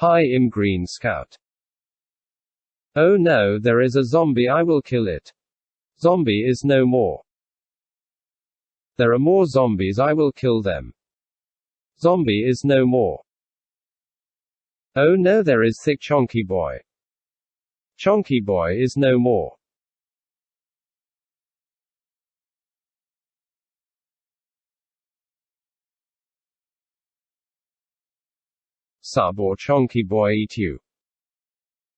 Hi im Green Scout. Oh no, there is a zombie, I will kill it. Zombie is no more. There are more zombies, I will kill them. Zombie is no more. Oh no, there is thick chonky boy. Chonky boy is no more. Sub or chonky boy eat you.